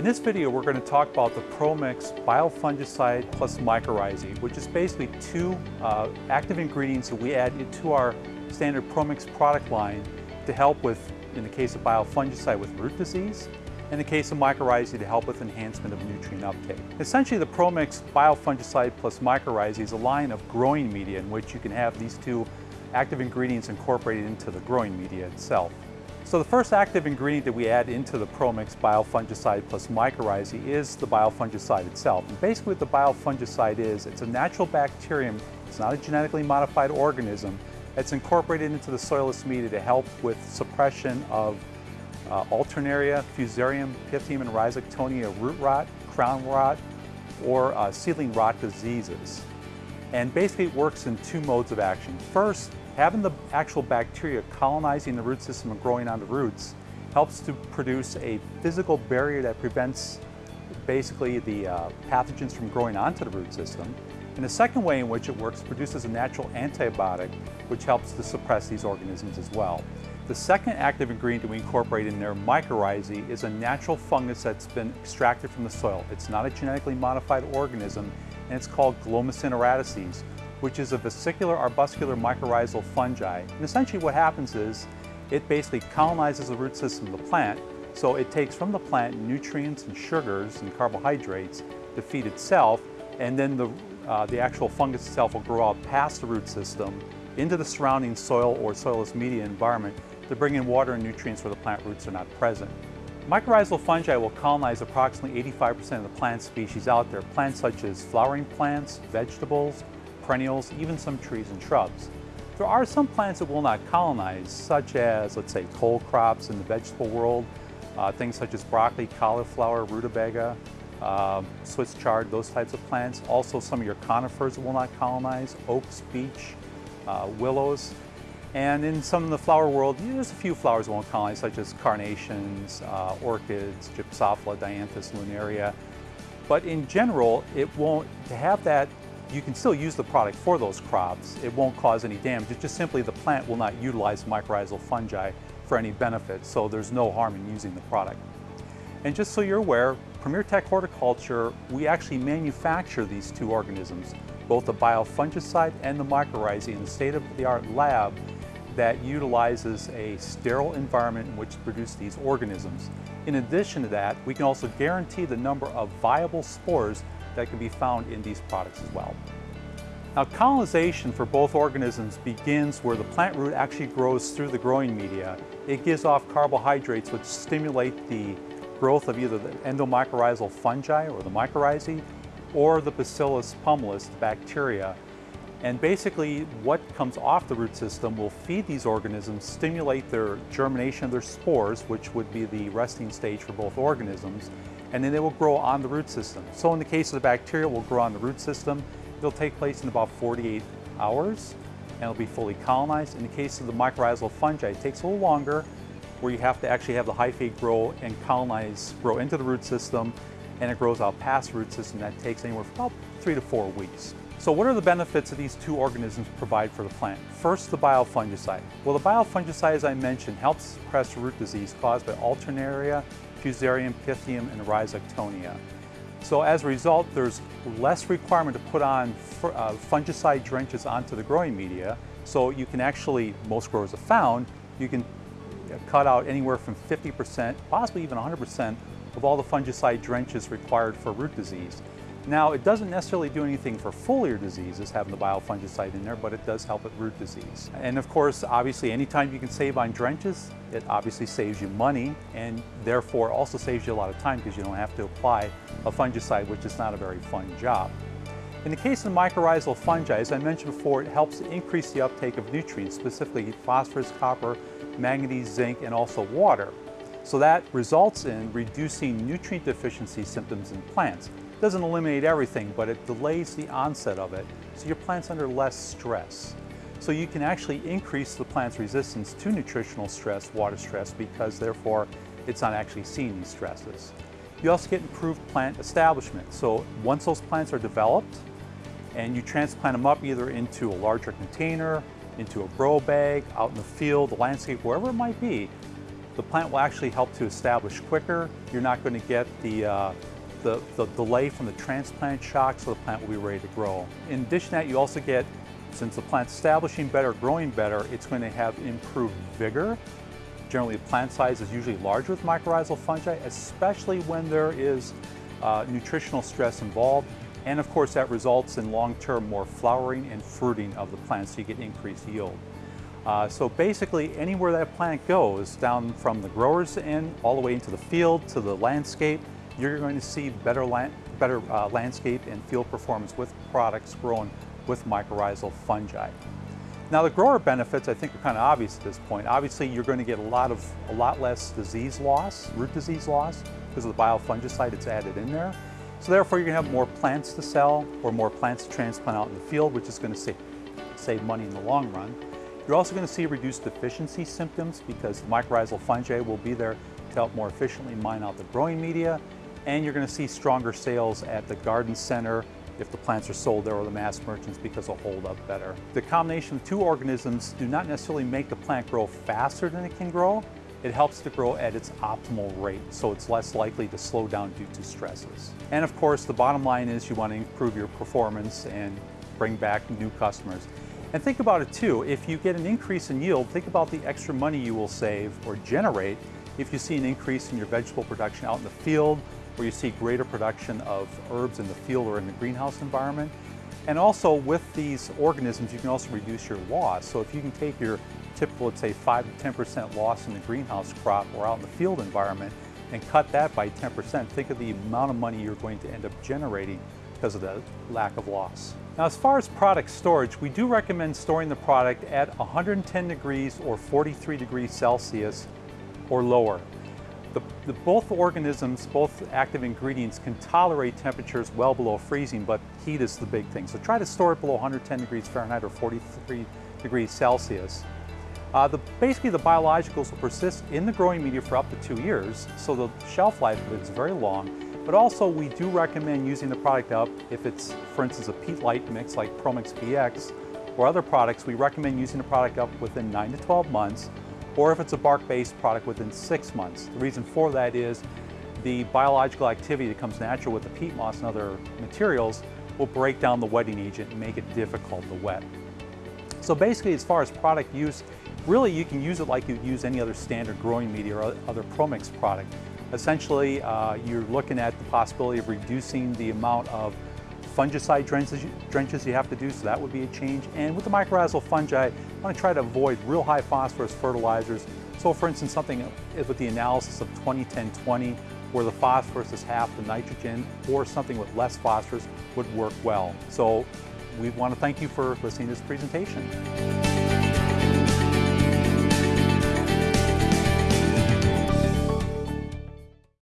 In this video, we're going to talk about the ProMix biofungicide plus mycorrhizae, which is basically two uh, active ingredients that we add into our standard ProMix product line to help with, in the case of biofungicide, with root disease, in the case of mycorrhizae to help with enhancement of nutrient uptake. Essentially, the ProMix biofungicide plus mycorrhizae is a line of growing media in which you can have these two active ingredients incorporated into the growing media itself. So the first active ingredient that we add into the ProMix biofungicide plus mycorrhizae is the biofungicide itself. And basically what the biofungicide is, it's a natural bacterium, it's not a genetically modified organism, it's incorporated into the soilless media to help with suppression of uh, Alternaria, Fusarium, Pythium, and Rhizoctonia root rot, crown rot, or uh, seedling rot diseases. And basically it works in two modes of action. First, Having the actual bacteria colonizing the root system and growing on the roots helps to produce a physical barrier that prevents basically the uh, pathogens from growing onto the root system. And the second way in which it works produces a natural antibiotic which helps to suppress these organisms as well. The second active ingredient that we incorporate in there, mycorrhizae, is a natural fungus that's been extracted from the soil. It's not a genetically modified organism and it's called Glomus intraradices, which is a vesicular arbuscular mycorrhizal fungi. And essentially what happens is it basically colonizes the root system of the plant, so it takes from the plant nutrients and sugars and carbohydrates to feed itself, and then the, uh, the actual fungus itself will grow out past the root system into the surrounding soil or soilless media environment to bring in water and nutrients where the plant roots are not present. Mycorrhizal fungi will colonize approximately 85% of the plant species out there, plants such as flowering plants, vegetables, perennials, even some trees and shrubs. There are some plants that will not colonize, such as, let's say, cole crops in the vegetable world, uh, things such as broccoli, cauliflower, rutabaga, uh, Swiss chard, those types of plants. Also some of your conifers will not colonize, oaks, beech, uh, willows. And in some of the flower world, there's a few flowers that won't colonize, such as carnations, uh, orchids, Gypsophila, Dianthus lunaria. But in general, it won't, to have that you can still use the product for those crops. It won't cause any damage. It's just simply the plant will not utilize mycorrhizal fungi for any benefit, so there's no harm in using the product. And just so you're aware, Premier Tech Horticulture, we actually manufacture these two organisms, both the biofungicide and the mycorrhizae in a state-of-the-art lab that utilizes a sterile environment in which to produce these organisms. In addition to that, we can also guarantee the number of viable spores that can be found in these products as well. Now colonization for both organisms begins where the plant root actually grows through the growing media. It gives off carbohydrates which stimulate the growth of either the endomycorrhizal fungi or the mycorrhizae or the Bacillus pumilus bacteria. And basically what comes off the root system will feed these organisms, stimulate their germination of their spores, which would be the resting stage for both organisms, and then they will grow on the root system. So in the case of the bacteria, will grow on the root system. It'll take place in about 48 hours and it'll be fully colonized. In the case of the mycorrhizal fungi, it takes a little longer where you have to actually have the hyphae grow and colonize, grow into the root system and it grows out past the root system. That takes anywhere from about three to four weeks. So what are the benefits that these two organisms provide for the plant? First, the biofungicide. Well, the biofungicide, as I mentioned, helps suppress root disease caused by Alternaria Fusarium, Pythium, and Rhizoctonia. So as a result, there's less requirement to put on uh, fungicide drenches onto the growing media. So you can actually, most growers have found, you can cut out anywhere from 50%, possibly even 100% of all the fungicide drenches required for root disease. Now, it doesn't necessarily do anything for foliar diseases, having the biofungicide in there, but it does help with root disease. And of course, obviously, anytime you can save on drenches, it obviously saves you money and therefore also saves you a lot of time because you don't have to apply a fungicide, which is not a very fun job. In the case of mycorrhizal fungi, as I mentioned before, it helps increase the uptake of nutrients, specifically phosphorus, copper, manganese, zinc, and also water. So that results in reducing nutrient deficiency symptoms in plants doesn't eliminate everything, but it delays the onset of it, so your plant's under less stress. So you can actually increase the plant's resistance to nutritional stress, water stress, because therefore it's not actually seeing these stresses. You also get improved plant establishment. So once those plants are developed and you transplant them up either into a larger container, into a grow bag, out in the field, the landscape, wherever it might be, the plant will actually help to establish quicker. You're not going to get the, uh, the, the, delay from the transplant shock, so the plant will be ready to grow. In addition to that, you also get, since the plant's establishing better, growing better, it's going to have improved vigor. Generally, the plant size is usually larger with mycorrhizal fungi, especially when there is uh, nutritional stress involved. And of course, that results in long-term more flowering and fruiting of the plant, so you get increased yield. Uh, so basically, anywhere that plant goes, down from the grower's end, all the way into the field, to the landscape, you're going to see better, land, better uh, landscape and field performance with products grown with mycorrhizal fungi. Now the grower benefits I think are kind of obvious at this point. Obviously you're going to get a lot of a lot less disease loss, root disease loss, because of the biofungicide that's added in there. So therefore you're going to have more plants to sell or more plants to transplant out in the field, which is going to save, save money in the long run. You're also going to see reduced deficiency symptoms because the mycorrhizal fungi will be there to help more efficiently mine out the growing media. And you're going to see stronger sales at the garden center if the plants are sold there or the mass merchants because they'll hold up better. The combination of two organisms do not necessarily make the plant grow faster than it can grow, it helps to grow at its optimal rate, so it's less likely to slow down due to stresses. And of course, the bottom line is you want to improve your performance and bring back new customers. And think about it too, if you get an increase in yield, think about the extra money you will save or generate if you see an increase in your vegetable production out in the field, or you see greater production of herbs in the field or in the greenhouse environment. And also with these organisms, you can also reduce your loss. So if you can take your typical, let's say 5 to 10% loss in the greenhouse crop or out in the field environment and cut that by 10%, think of the amount of money you're going to end up generating because of the lack of loss. Now as far as product storage, we do recommend storing the product at 110 degrees or 43 degrees Celsius or lower. The, the, both organisms, both active ingredients can tolerate temperatures well below freezing, but heat is the big thing. So try to store it below 110 degrees Fahrenheit or 43 degrees Celsius. Uh, the, basically, the biologicals will persist in the growing media for up to two years, so the shelf life is very long. But also, we do recommend using the product up if it's, for instance, a peat light mix like ProMix BX or other products, we recommend using the product up within 9 to 12 months, or if it's a bark-based product within six months. The reason for that is the biological activity that comes natural with the peat moss and other materials will break down the wetting agent and make it difficult to wet. So basically, as far as product use, really you can use it like you'd use any other standard growing media or other ProMix product. Essentially, uh, you're looking at the possibility of reducing the amount of fungicide drenches, drenches you have to do, so that would be a change. And with the mycorrhizal fungi, I want to try to avoid real high phosphorus fertilizers. So for instance, something with the analysis of 20-10-20, where the phosphorus is half the nitrogen, or something with less phosphorus would work well. So we want to thank you for listening to this presentation.